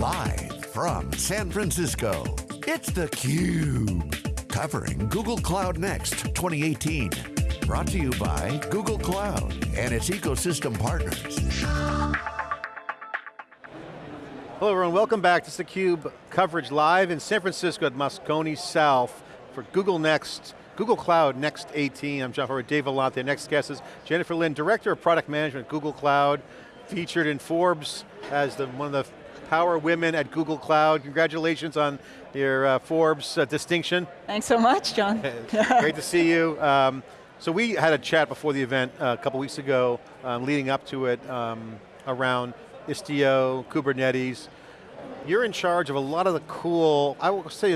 Live from San Francisco, it's theCUBE. Covering Google Cloud Next 2018. Brought to you by Google Cloud and its ecosystem partners. Hello everyone, welcome back to theCUBE coverage live in San Francisco at Moscone South for Google Next, Google Cloud Next 18. I'm John Furrier, Dave Vellante. Next guest is Jennifer Lin, Director of Product Management Google Cloud, featured in Forbes as the, one of the power women at Google Cloud. Congratulations on your uh, Forbes uh, distinction. Thanks so much, John. Great to see you. Um, so we had a chat before the event uh, a couple weeks ago, um, leading up to it, um, around Istio, Kubernetes. You're in charge of a lot of the cool, I will say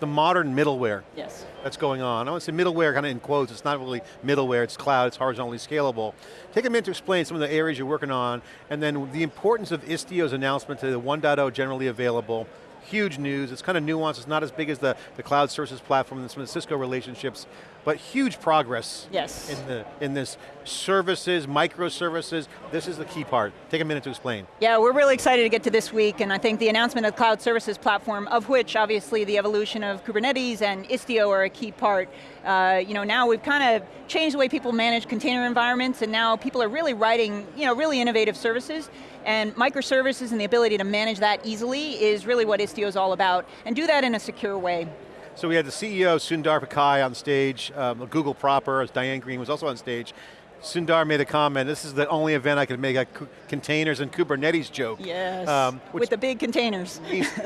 the, modern middleware. Yes. That's going on. I want to say middleware kind of in quotes, it's not really middleware, it's cloud, it's horizontally scalable. Take a minute to explain some of the areas you're working on, and then the importance of Istio's announcement to the 1.0 generally available, huge news, it's kind of nuanced, it's not as big as the, the cloud services platform and some of the Cisco relationships, but huge progress yes. in, the, in this services, microservices, this is the key part. Take a minute to explain. Yeah, we're really excited to get to this week, and I think the announcement of the cloud services platform, of which obviously the evolution of Kubernetes and Istio are a key part. Uh, you know, now we've kind of changed the way people manage container environments, and now people are really writing, you know, really innovative services, and microservices and the ability to manage that easily is really what Istio is all about, and do that in a secure way. So we had the CEO, Sundar Pichai, on stage, um, Google proper, as Diane Greene was also on stage. Sundar made a comment, this is the only event I could make a containers and Kubernetes joke. Yes, um, which, with the big containers.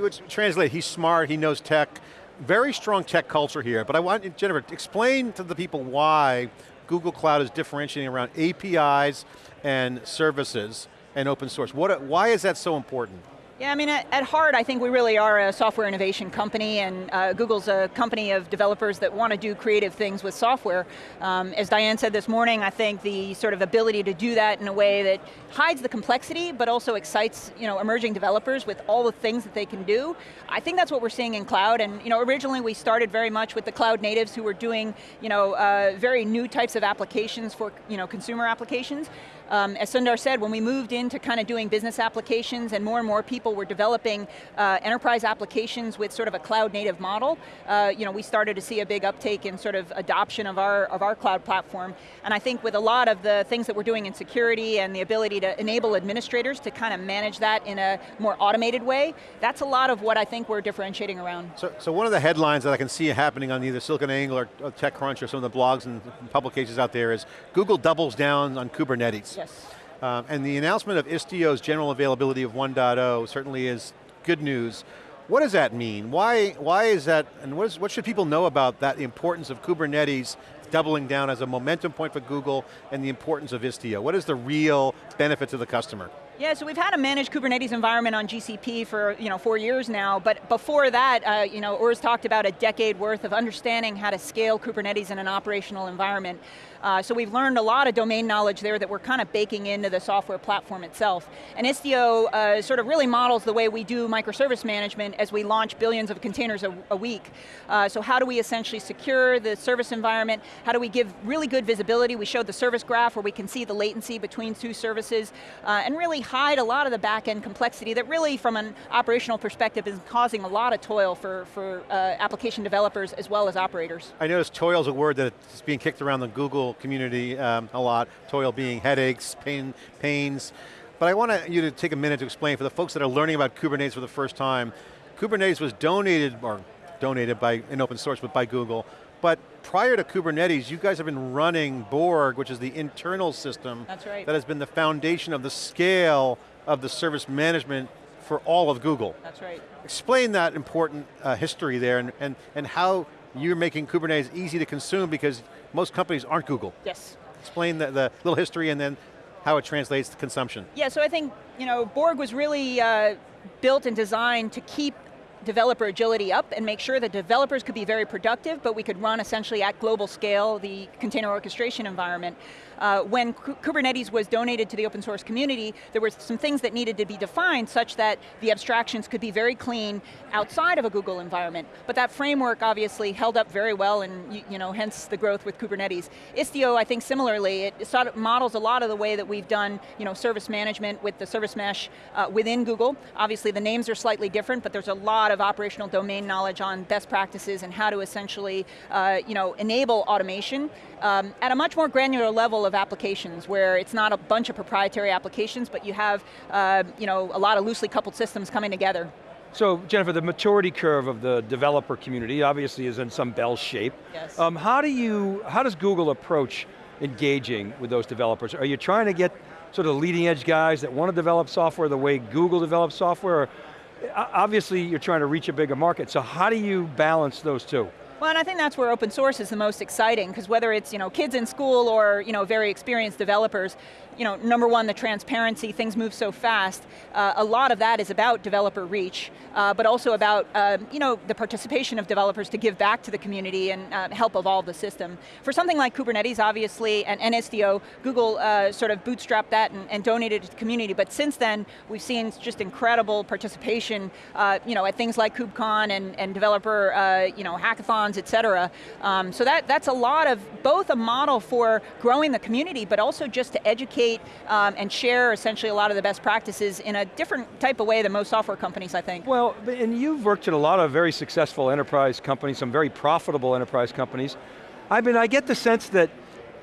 which translate, he's smart, he knows tech, very strong tech culture here, but I want, Jennifer, explain to the people why Google Cloud is differentiating around APIs and services and open source. What, why is that so important? Yeah, I mean, at, at, heart, I think we really are a software innovation company, and uh, Google's a company of developers that want to do creative things with software. Um, as Diane said this morning, I think the sort of ability to do that in a way that hides the complexity, but also excites you know, emerging developers with all the things that they can do. I think that's what we're seeing in cloud, and you know, originally we started very much with the cloud natives who were doing you know, uh, very new types of applications for you know, consumer applications. Um, as Sundar said, when we moved into kind of doing business applications and more and more people were developing uh, enterprise applications with sort of a cloud native model, uh, you know, we started to see a big uptake in sort of adoption of our, of our cloud platform. And I think with a lot of the things that we're doing in security and the ability to enable administrators to kind of manage that in a more automated way, that's a lot of what I think we're differentiating around. So, so one of the headlines that I can see happening on either SiliconANGLE or TechCrunch or some of the blogs and publications out there is Google doubles down on Kubernetes. Yes. Um, and the announcement of Istio's general availability of 1.0 certainly is good news. What does that mean? Why, why is that, and what, is, what should people know about that, importance of Kubernetes doubling down as a momentum point for Google and the importance of Istio? What is the real benefit to the customer? Yeah, so we've had a managed Kubernetes environment on GCP for you know four years now, but before that, uh, you know, Urs talked about a decade worth of understanding how to scale Kubernetes in an operational environment. Uh, so we've learned a lot of domain knowledge there that we're kind of baking into the software platform itself. And Istio uh, sort of really models the way we do microservice management as we launch billions of containers a, a week. Uh, so how do we essentially secure the service environment? How do we give really good visibility? We showed the service graph where we can see the latency between two services uh, and really hide a lot of the back end complexity that really from an operational perspective is causing a lot of toil for, for uh, application developers as well as operators. I noticed toil is a word that's being kicked around the Google community um, a lot, toil being headaches, pain, pains. But I want you to take a minute to explain for the folks that are learning about Kubernetes for the first time, Kubernetes was donated, or donated by, in open source, but by Google, but prior to Kubernetes, you guys have been running Borg, which is the internal system right. that has been the foundation of the scale of the service management for all of Google. That's right. Explain that important uh, history there and, and, and how you're making Kubernetes easy to consume because most companies aren't Google. Yes. Explain the, the little history and then how it translates to consumption. Yeah, so I think, you know, Borg was really uh, built and designed to keep developer agility up and make sure that developers could be very productive, but we could run essentially at global scale the container orchestration environment. Uh, when Kubernetes was donated to the open source community, there were some things that needed to be defined such that the abstractions could be very clean outside of a Google environment. But that framework obviously held up very well and you, you know, hence the growth with Kubernetes. Istio, I think similarly, it sort of models a lot of the way that we've done you know, service management with the service mesh uh, within Google. Obviously the names are slightly different, but there's a lot of operational domain knowledge on best practices and how to essentially uh, you know, enable automation um, at a much more granular level of applications where it's not a bunch of proprietary applications, but you have uh, you know, a lot of loosely coupled systems coming together. So Jennifer, the maturity curve of the developer community obviously is in some bell shape. Yes. Um, how do you, how does Google approach engaging with those developers? Are you trying to get sort of leading edge guys that want to develop software the way Google develops software? Or, obviously you're trying to reach a bigger market, so how do you balance those two? Well, and I think that's where open source is the most exciting, because whether it's you know, kids in school or you know, very experienced developers, you know, number one, the transparency, things move so fast. Uh, a lot of that is about developer reach, uh, but also about uh, you know, the participation of developers to give back to the community and uh, help evolve the system. For something like Kubernetes, obviously, and, Istio, Google uh, sort of bootstrapped that and, and, donated to the community, but since then, we've seen just incredible participation uh, you know, at things like KubeCon and, and developer you know, hackathons, et cetera. Um, so that, that's a lot of, both a model for growing the community, but also just to educate um, and share essentially a lot of the best practices in a different type of way than most software companies, I think. Well, and you've worked at a lot of very successful enterprise companies, some very profitable enterprise companies. I mean, I get the sense that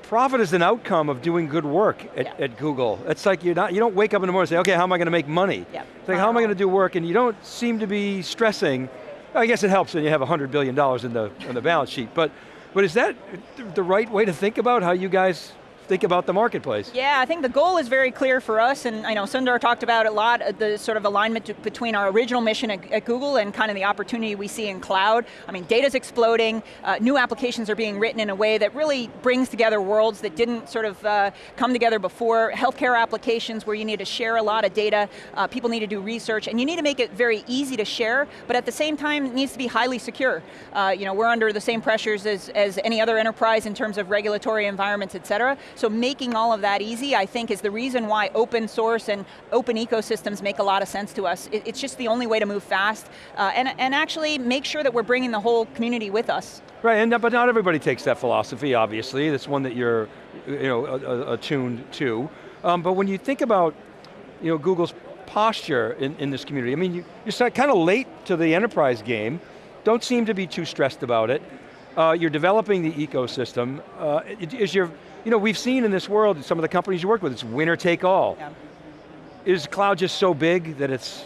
profit is an outcome of doing good work at, yeah. at, Google. It's like you're not, you don't wake up in the morning and say, okay, how am I going to make money? Yeah. It's like, how am I going to do work? And you don't seem to be stressing. I guess it helps when you have $100 billion in the, in the balance sheet, but, but is that the right way to think about how you guys think about the marketplace. Yeah, I think the goal is very clear for us, and I know Sundar talked about a lot, the sort of alignment between our original mission at, at, Google and kind of the opportunity we see in cloud. I mean, data's exploding, uh, new applications are being written in a way that really brings together worlds that didn't sort of uh, come together before. Healthcare applications where you need to share a lot of data, uh, people need to do research, and you need to make it very easy to share, but at the same time, it needs to be highly secure. Uh, you know, we're under the same pressures as, as any other enterprise in terms of regulatory environments, et cetera. So making all of that easy, I think, is the reason why open source and open ecosystems make a lot of sense to us. It, it's just the only way to move fast, uh, and, and actually make sure that we're bringing the whole community with us. Right, and, but not everybody takes that philosophy, obviously. That's one that you're you know, attuned to. Um, but when you think about you know, Google's posture in, in this community, I mean, you, you're kind of late to the enterprise game, don't seem to be too stressed about it. Uh, you're developing the ecosystem. Uh, is your you know, we've seen in this world, some of the companies you work with, it's winner take all. Yeah. Is cloud just so big that it's,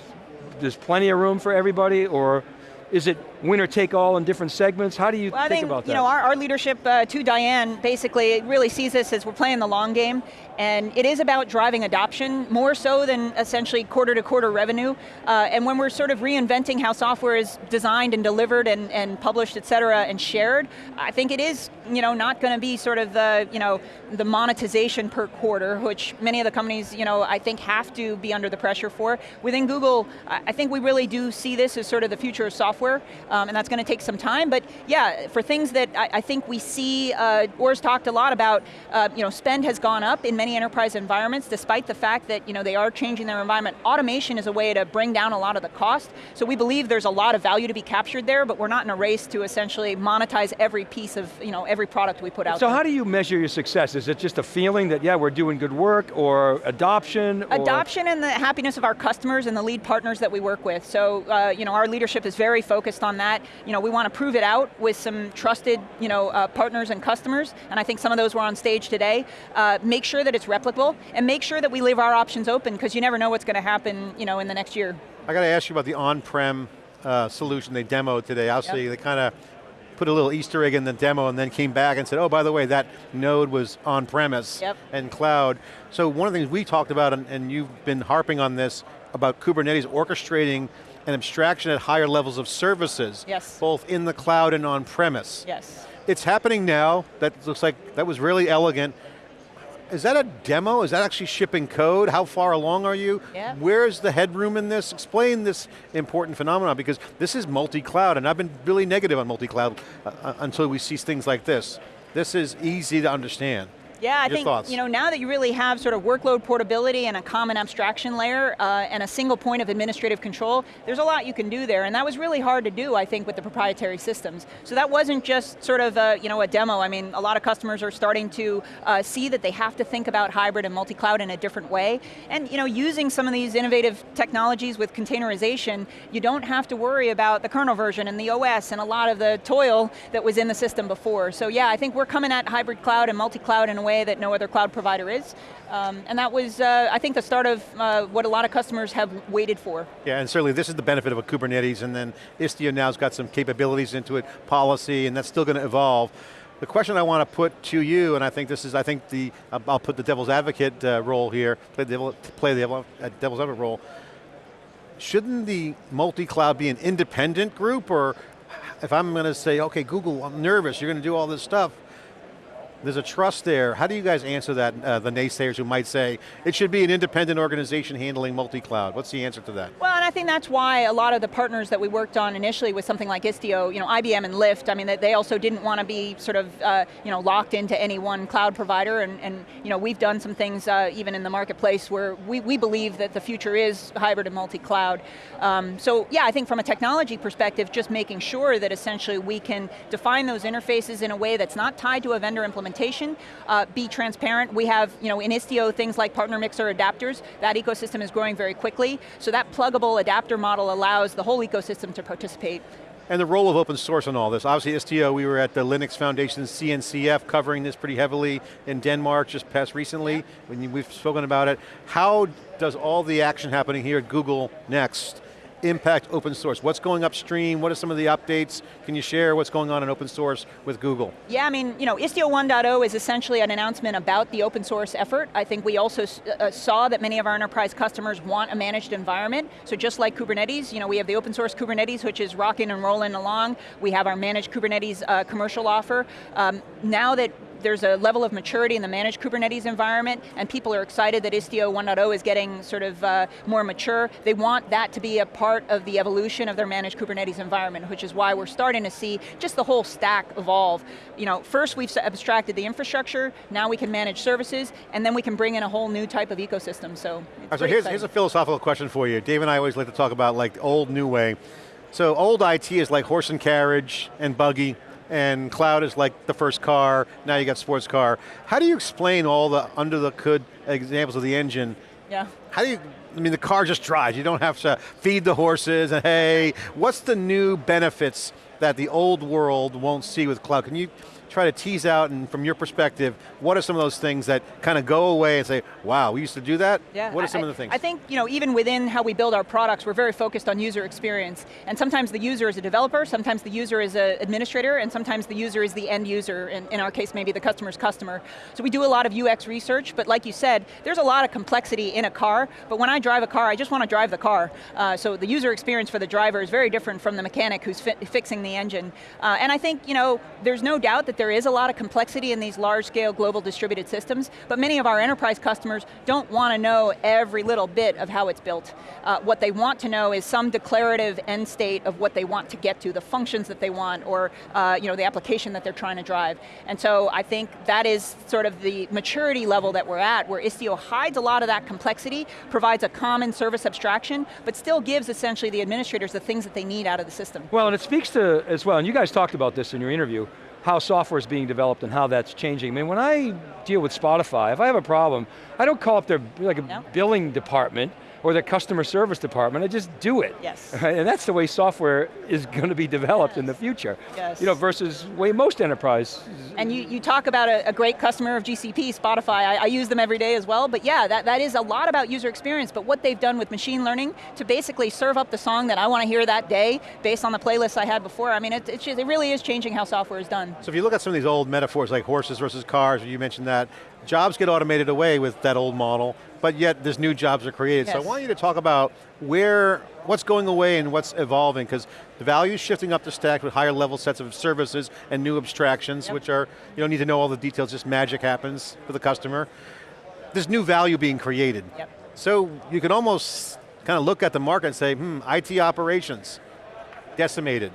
there's plenty of room for everybody, or is it winner take all in different segments? How do you well, think, think, about that? You know, our, our leadership uh, to Diane basically really sees this as we're playing the long game and it is about driving adoption more so than essentially quarter to quarter revenue. Uh, and when we're sort of reinventing how software is designed and delivered and, and published, et cetera, and shared, I think it is you know, not going to be sort of the, you know, the monetization per quarter, which many of the companies, you know, I think have to be under the pressure for. Within Google, I think we really do see this as sort of the future of software, um, and that's going to take some time, but yeah, for things that I, I think we see, uh, Urs talked a lot about, uh, you know, spend has gone up in many enterprise environments, despite the fact that, you know, they are changing their environment. Automation is a way to bring down a lot of the cost, so we believe there's a lot of value to be captured there, but we're not in a race to essentially monetize every piece of, you know, every product we put out So there. how do you measure your success? Is it just a feeling that, yeah, we're doing good work, or adoption? Adoption and the happiness of our customers and the lead partners that we work with. So, uh, you know, our leadership is very focused on that. You know, we want to prove it out with some trusted, you know, uh, partners and customers, and I think some of those were on stage today. Uh, make sure that it's replicable, and make sure that we leave our options open, because you never know what's going to happen, you know, in the next year. I got to ask you about the on-prem uh, solution they demoed today. Obviously, yep. they kind of put a little Easter egg in the demo and then came back and said, oh, by the way, that node was on-premise yep. and cloud. So one of the things we talked about, and, and you've been harping on this, about Kubernetes orchestrating an abstraction at higher levels of services, yes. both in the cloud and on-premise. Yes. It's happening now, that looks like, that was really elegant. is that a demo? Is that actually shipping code? How far along are you? Yeah. Where's the headroom in this? Explain this important phenomenon because this is multi-cloud and I've been really negative on multi-cloud uh, uh, until we see things like this. This is easy to understand. Yeah, I Your think thoughts? you know now that you really have sort of workload portability and a common abstraction layer uh, and a single point of administrative control, there's a lot you can do there, and that was really hard to do, I think, with the proprietary systems. So that wasn't just sort of a, you know a demo. I mean, a lot of customers are starting to uh, see that they have to think about hybrid and multi-cloud in a different way, and you know using some of these innovative technologies with containerization, you don't have to worry about the kernel version and the OS and a lot of the toil that was in the system before. So yeah, I think we're coming at hybrid cloud and multi-cloud in a way that no other cloud provider is. Um, and that was, uh, I think, the start of uh, what a lot of customers have waited for. Yeah, and certainly this is the benefit of a Kubernetes and then Istio now's got some capabilities into it, policy, and that's still going to evolve. The question I want to put to you, and I think this is, I think the, I'll put the devil's advocate uh, role here, play the, devil, play the uh, devil's advocate role. Shouldn't the multi-cloud be an independent group, or if I'm going to say, okay, Google, I'm nervous, you're going to do all this stuff, there's a trust there. How do you guys answer that, uh, the naysayers who might say, it should be an independent organization handling multi-cloud? What's the answer to that? Well, and I think that's why a lot of the partners that we worked on initially with something like Istio, you know, IBM and Lyft, I mean, they also didn't want to be sort of, uh, you know, locked into any one cloud provider, and, and you know, we've done some things uh, even in the marketplace where we, we believe that the future is hybrid and multi-cloud. Um, so yeah, I think from a technology perspective, just making sure that essentially we can define those interfaces in a way that's not tied to a vendor implementation implementation, uh, be transparent. We have, you know, in Istio, things like partner mixer adapters. That ecosystem is growing very quickly. So that pluggable adapter model allows the whole ecosystem to participate. And the role of open source in all this. Obviously Istio, we were at the Linux Foundation CNCF covering this pretty heavily in Denmark just past recently, when we've spoken about it. How does all the action happening here at Google Next impact open source? What's going upstream? What are some of the updates? Can you share what's going on in open source with Google? Yeah, I mean, you know, Istio 1.0 is essentially an announcement about the open source effort. I think we also uh, saw that many of our enterprise customers want a managed environment. So just like Kubernetes, you know, we have the open source Kubernetes, which is rocking and rolling along. We have our managed Kubernetes uh, commercial offer. Um, now that there's a level of maturity in the managed Kubernetes environment, and people are excited that Istio 1.0 is getting sort of uh, more mature. They want that to be a part of the evolution of their managed Kubernetes environment, which is why we're starting to see just the whole stack evolve. You know, first we've abstracted the infrastructure, now we can manage services, and then we can bring in a whole new type of ecosystem, so right, so here's, here's a philosophical question for you. Dave and I always like to talk about like old, new way. So old IT is like horse and carriage and buggy, and cloud is like the first car, now you got sports car. How do you explain all the under the hood examples of the engine? Yeah. How do you, I mean the car just drives, you don't have to feed the horses and hey, what's the new benefits that the old world won't see with cloud? Can you try to tease out, and from your perspective, what are some of those things that kind of go away and say, wow, we used to do that? Yeah, what are some I, of the things? I think, you know, even within how we build our products, we're very focused on user experience. And sometimes the user is a developer, sometimes the user is an administrator, and sometimes the user is the end user, in, in our case, maybe the customer's customer. So we do a lot of UX research, but like you said, there's a lot of complexity in a car, but when I drive a car, I just want to drive the car. Uh, so the user experience for the driver is very different from the mechanic who's fi fixing the engine. Uh, and I think, you know, there's no doubt that there is a lot of complexity complexity in these large scale global distributed systems, but many of our enterprise customers don't want to know every little bit of how it's built. Uh, what they want to know is some declarative end state of what they want to get to, the functions that they want, or uh, you know, the application that they're trying to drive. And so I think that is sort of the maturity level that we're at, where Istio hides a lot of that complexity, provides a common service abstraction, but still gives essentially the administrators the things that they need out of the system. Well, and it speaks to, as well, and you guys talked about this in your interview, how software is being developed and how that's changing. I mean, when I deal with Spotify, if I have a problem, I don't call up their like a no. billing department or the customer service department, I just do it. Yes. Right? And that's the way software is going to be developed yes. in the future. Yes. You know, versus way most enterprise. And you, you talk about a, a great customer of GCP, Spotify, I, I, use them every day as well, but yeah, that, that is a lot about user experience, but what they've done with machine learning to basically serve up the song that I want to hear that day based on the playlist I had before, I mean, it, it, it really is changing how software is done. So if you look at some of these old metaphors like horses versus cars, you mentioned that, jobs get automated away with that old model, but yet there's new jobs are created. So I want you to talk about where, what's going away and what's evolving, because the value is shifting up the stack with higher level sets of services and new abstractions, Yep. which are, you don't need to know all the details, just magic happens for the customer. There's new value being created. Yep. So you can almost kind of look at the market and say, hmm, IT operations, decimated.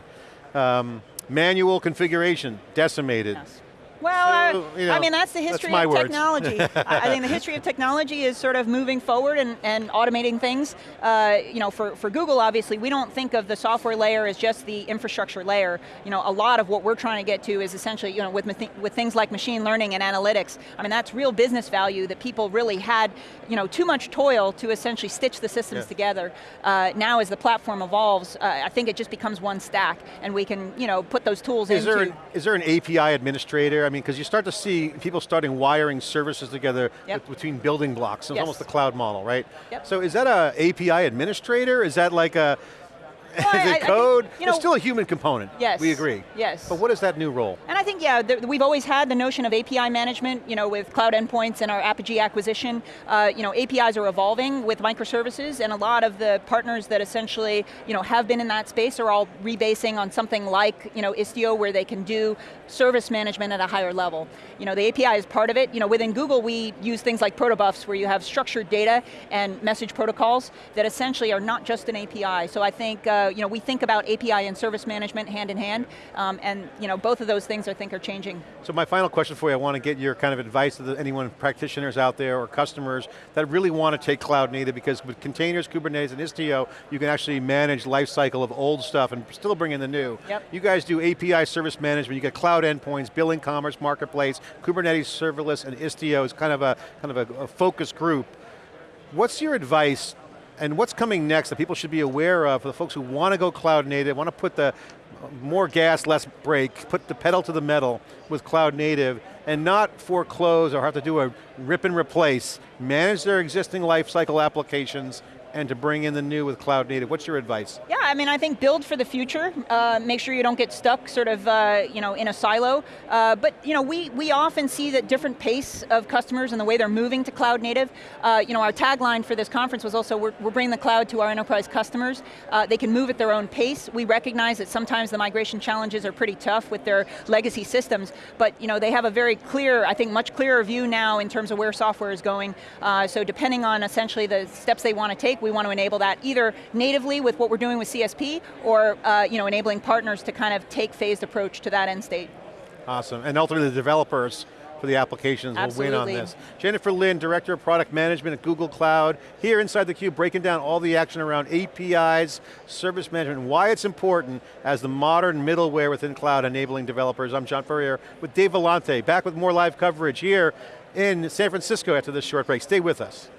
Um, manual configuration, decimated. Yes. Well, So, uh, you know, I mean, that's the history my of technology. I I think the history of technology is sort of moving forward and, and automating things. Uh, you know, for, for Google, obviously, we don't think of the software layer as just the infrastructure layer. You know, a lot of what we're trying to get to is essentially, you know, with, with things like machine learning and analytics, I mean, that's real business value that people really had, you know, too much toil to essentially stitch the systems Yeah. together. Uh, now as the platform evolves, uh, I think it just becomes one stack and we can, you know, put those tools Is into. there, an, is there an API administrator? I mean, because you start to see people starting wiring services together Yep. between building blocks. It's Yes. almost the cloud model, right? Yep. So is that a API administrator? Is that like a, I- is I- I it think, code? you There's still a human component. Yes. We agree. Yes. But what is that new role? And I think, yeah, we've always had the notion of API management, you know, with cloud endpoints and our Apigee acquisition. Uh, you know, APIs are evolving with microservices, and a lot of the partners that essentially, you know, have been in that space are all rebasing on something like, you know, Istio, where they can do service management at a higher level. You know, the API is part of it. You know, within Google, we use things like protobufs, where you have structured data and message protocols that essentially are not just an API. So I think, uh, you know, we think about API and service management hand in hand, um, and you know, both of those things I think are changing. So my final question for you, I want to get your kind of advice to the, anyone, practitioners out there or customers that really want to take cloud native because with containers, Kubernetes, and Istio, you can actually manage lifecycle of old stuff and still bring in the new. Yep. You guys do API service management, you get cloud endpoints, billing, commerce, marketplace, Kubernetes serverless, and Istio is kind of a, kind of a, a focus group. What's your advice and what's coming next that people should be aware of for the folks who want to go cloud native, want to put the more gas, less brake, put the pedal to the metal with cloud native and not foreclose or have to do a rip and replace, manage their existing lifecycle applications and to bring in the new with cloud native. What's your advice? Yeah, I mean, I think build for the future. Uh, make sure you don't get stuck sort of, uh, you know, in a silo. Uh, but, you know, we, we often see that different pace of customers and the way they're moving to cloud native. Uh, you know, our tagline for this conference was also, we're, we're bringing the cloud to our enterprise customers. Uh, they can move at their own pace. We recognize that sometimes the migration challenges are pretty tough with their legacy systems, but, you know, they have a very clear, I think much clearer view now in terms of where software is going. Uh, so depending on essentially the steps they want to take, we want to enable that either natively with what we're doing with CSP, or uh, you know, enabling partners to kind of take phased approach to that end state. Awesome, and ultimately the developers for the applications will win on this. Jennifer Lin, Director of Product Management at Google Cloud, here inside theCUBE, breaking down all the action around APIs, service management, and why it's important as the modern middleware within cloud enabling developers. I'm John Furrier with Dave Vellante, back with more live coverage here in San Francisco after this short break. Stay with us.